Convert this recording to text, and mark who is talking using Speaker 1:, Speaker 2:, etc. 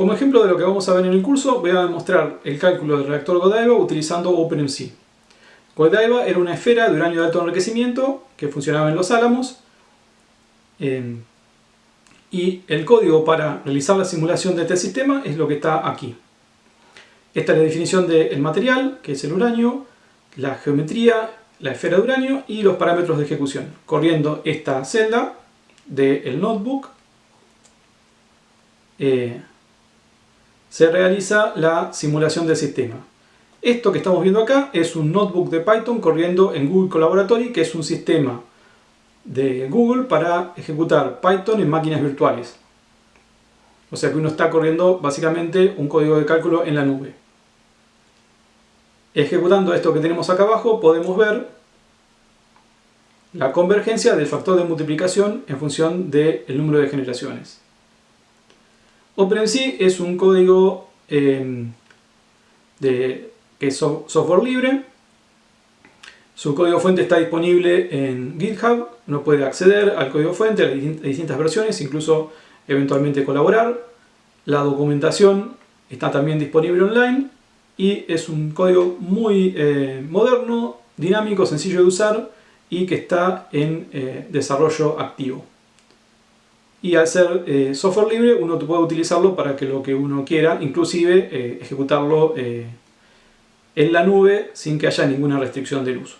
Speaker 1: Como ejemplo de lo que vamos a ver en el curso, voy a demostrar el cálculo del reactor Godiva utilizando OpenMC. Godiva era una esfera de uranio de alto enriquecimiento que funcionaba en los álamos eh, y el código para realizar la simulación de este sistema es lo que está aquí. Esta es la definición del material, que es el uranio, la geometría, la esfera de uranio y los parámetros de ejecución. Corriendo esta celda del notebook, eh, se realiza la simulación del sistema. Esto que estamos viendo acá es un notebook de Python corriendo en Google Collaboratory, que es un sistema de Google para ejecutar Python en máquinas virtuales. O sea que uno está corriendo básicamente un código de cálculo en la nube. Ejecutando esto que tenemos acá abajo podemos ver la convergencia del factor de multiplicación en función del número de generaciones. OpenMC es un código eh, de, que es software libre. Su código fuente está disponible en GitHub. Uno puede acceder al código fuente, a las distintas versiones, incluso eventualmente colaborar. La documentación está también disponible online y es un código muy eh, moderno, dinámico, sencillo de usar y que está en eh, desarrollo activo. Y al ser eh, software libre uno puede utilizarlo para que lo que uno quiera, inclusive ejecutarlo en la nube sin que haya ninguna restricción del uso.